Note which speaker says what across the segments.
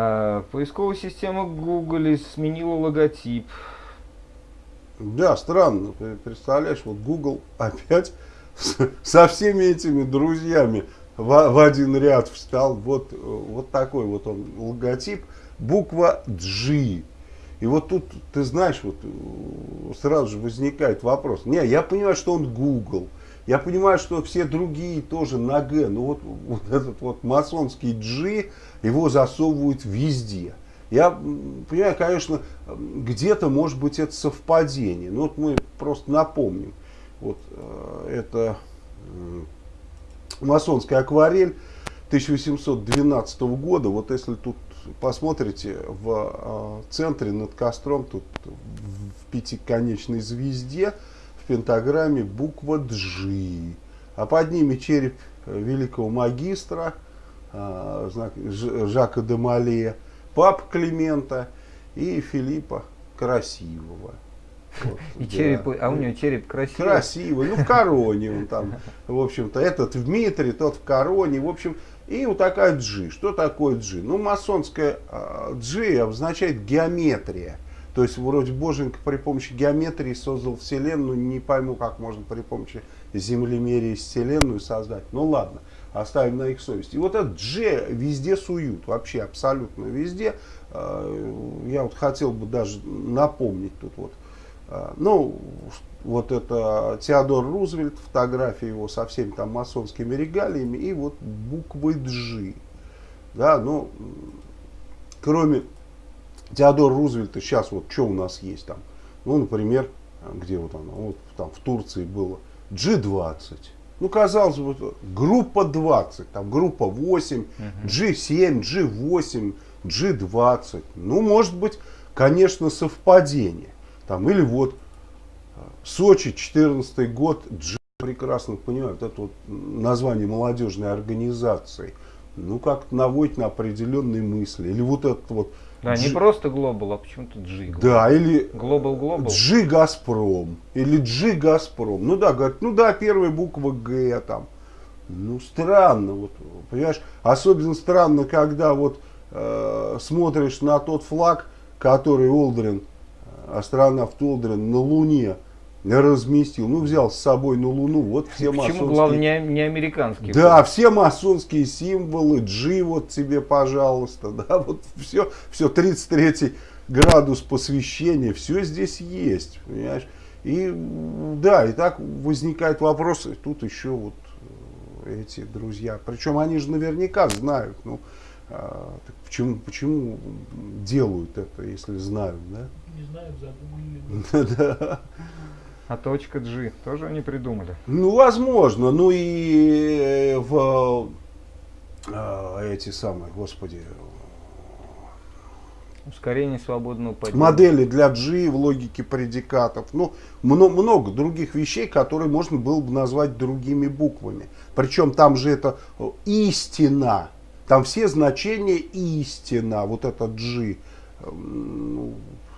Speaker 1: А, поисковая система Google сменила логотип.
Speaker 2: Да, странно. Представляешь, вот Google опять со всеми этими друзьями в, в один ряд встал. Вот, вот такой вот он логотип. Буква G. И вот тут, ты знаешь, вот сразу же возникает вопрос. Не, я понимаю, что он Google. Я понимаю, что все другие тоже на Г. Но вот, вот этот вот масонский G, его засовывают везде. Я понимаю, конечно, где-то может быть это совпадение. Но вот мы просто напомним. Вот э, это масонская акварель 1812 года. Вот если тут посмотрите в э, центре над костром, тут в пятиконечной звезде, пентаграмме буква G. А под ними череп великого магистра, знак Жака де Мале, пап Климента и Филиппа Красивого.
Speaker 1: Вот, и да. череп, а у него череп красивый.
Speaker 2: Красивый, ну в короне он там, в общем-то, этот в Дмитрий, тот в короне, в общем, и вот такая G. Что такое G? Ну, масонская G обозначает геометрия. То есть, вроде Боженька при помощи геометрии создал Вселенную, не пойму, как можно при помощи землемерия Вселенную создать. Ну, ладно, оставим на их совесть. И вот этот G везде суют, вообще абсолютно везде. Я вот хотел бы даже напомнить тут вот а, ну, вот это Теодор Рузвельт, фотография его со всеми там масонскими регалиями, и вот буквы G. Да, ну, кроме Теодора Рузвельта, сейчас вот что у нас есть там? Ну, например, где вот оно, вот там в Турции было G20. Ну, казалось бы, группа 20, там группа 8, G7, G8, G20. Ну, может быть, конечно, совпадение. Там, или вот э, Сочи, 14 год, Дж прекрасно понимают, это вот название молодежной организации. Ну, как наводит на определенные мысли. Или вот этот вот...
Speaker 1: Да, G... не просто Global, а почему-то G.
Speaker 2: Да, или...
Speaker 1: Global Global.
Speaker 2: G Газпром. Или G Газпром. Ну да, говорят, ну да, первая буква Г там. Ну, странно, вот, понимаешь? Особенно странно, когда вот э, смотришь на тот флаг, который Олдрин астронавт Олдрин на Луне разместил, ну взял с собой на Луну, вот все
Speaker 1: Почему, масонские... главное, не, не американские?
Speaker 2: Да, все масонские символы, G вот тебе, пожалуйста, да, вот все, все 33 градус посвящения, все здесь есть, понимаешь? И да, и так возникает вопрос, и тут еще вот эти друзья, причем они же наверняка знают, ну, а, так почему, почему делают это, если знают, да?
Speaker 3: Не знают, задумали.
Speaker 1: А точка G тоже они придумали?
Speaker 2: Ну, возможно. Ну и э, в э, эти самые, господи,
Speaker 1: Ускорение свободного падения.
Speaker 2: Модели для G в логике предикатов. Ну, много, много других вещей, которые можно было бы назвать другими буквами. Причем там же это истина. Там все значения истина. Вот это G. Ну,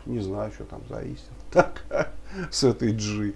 Speaker 2: не знаю, что там за истина. Так, с этой G.